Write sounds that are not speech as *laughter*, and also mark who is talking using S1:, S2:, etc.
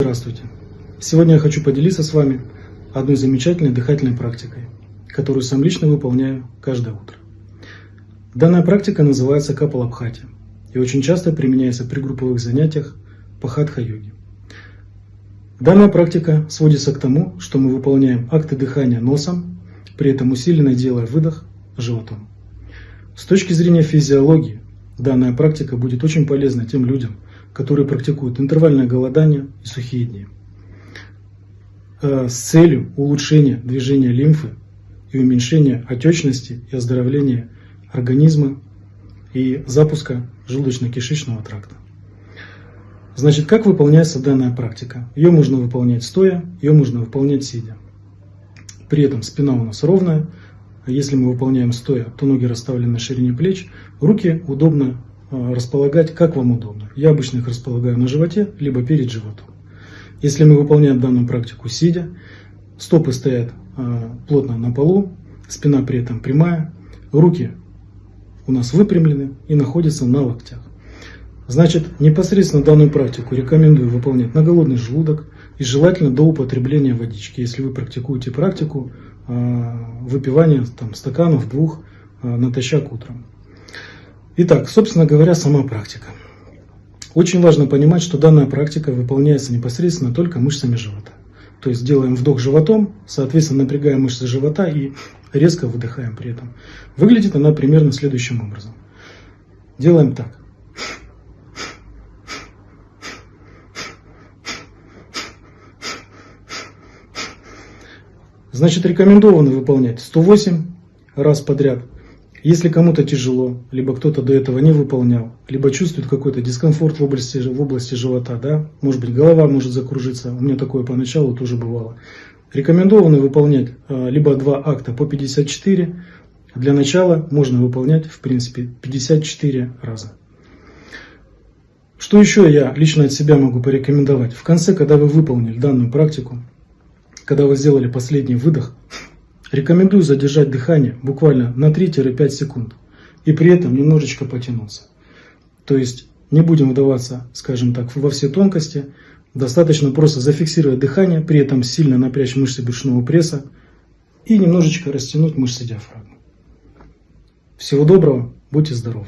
S1: Здравствуйте! Сегодня я хочу поделиться с вами одной замечательной дыхательной практикой, которую сам лично выполняю каждое утро. Данная практика называется капалабхати и очень часто применяется при групповых занятиях по хатха-йоге. Данная практика сводится к тому, что мы выполняем акты дыхания носом, при этом усиленно делая выдох животом. С точки зрения физиологии, данная практика будет очень полезна тем людям, которые практикуют интервальное голодание и сухие дни. Э, с целью улучшения движения лимфы и уменьшения отечности и оздоровления организма и запуска желудочно-кишечного тракта. Значит, как выполняется данная практика? Ее можно выполнять стоя, ее можно выполнять сидя. При этом спина у нас ровная. Если мы выполняем стоя, то ноги расставлены на ширине плеч, руки удобно располагать как вам удобно. Я обычно их располагаю на животе, либо перед животом. Если мы выполняем данную практику сидя, стопы стоят э, плотно на полу, спина при этом прямая, руки у нас выпрямлены и находятся на локтях. Значит, непосредственно данную практику рекомендую выполнять на голодный желудок и желательно до употребления водички. Если вы практикуете практику э, выпивания там, стаканов двух натощак утром. Итак, собственно говоря, сама практика. Очень важно понимать, что данная практика выполняется непосредственно только мышцами живота. То есть делаем вдох животом, соответственно напрягаем мышцы живота и резко выдыхаем при этом. Выглядит она примерно следующим образом. Делаем так. Значит, рекомендовано выполнять 108 раз подряд если кому-то тяжело, либо кто-то до этого не выполнял, либо чувствует какой-то дискомфорт в области, в области живота, да, может быть голова может закружиться, у меня такое поначалу тоже бывало. Рекомендовано выполнять а, либо два акта по 54, для начала можно выполнять в принципе 54 раза. Что еще я лично от себя могу порекомендовать? В конце, когда вы выполнили данную практику, когда вы сделали последний выдох, *laughs* Рекомендую задержать дыхание буквально на 3-5 секунд и при этом немножечко потянуться. То есть не будем вдаваться, скажем так, во все тонкости. Достаточно просто зафиксировать дыхание, при этом сильно напрячь мышцы брюшного пресса и немножечко растянуть мышцы диафрагмы. Всего доброго, будьте здоровы!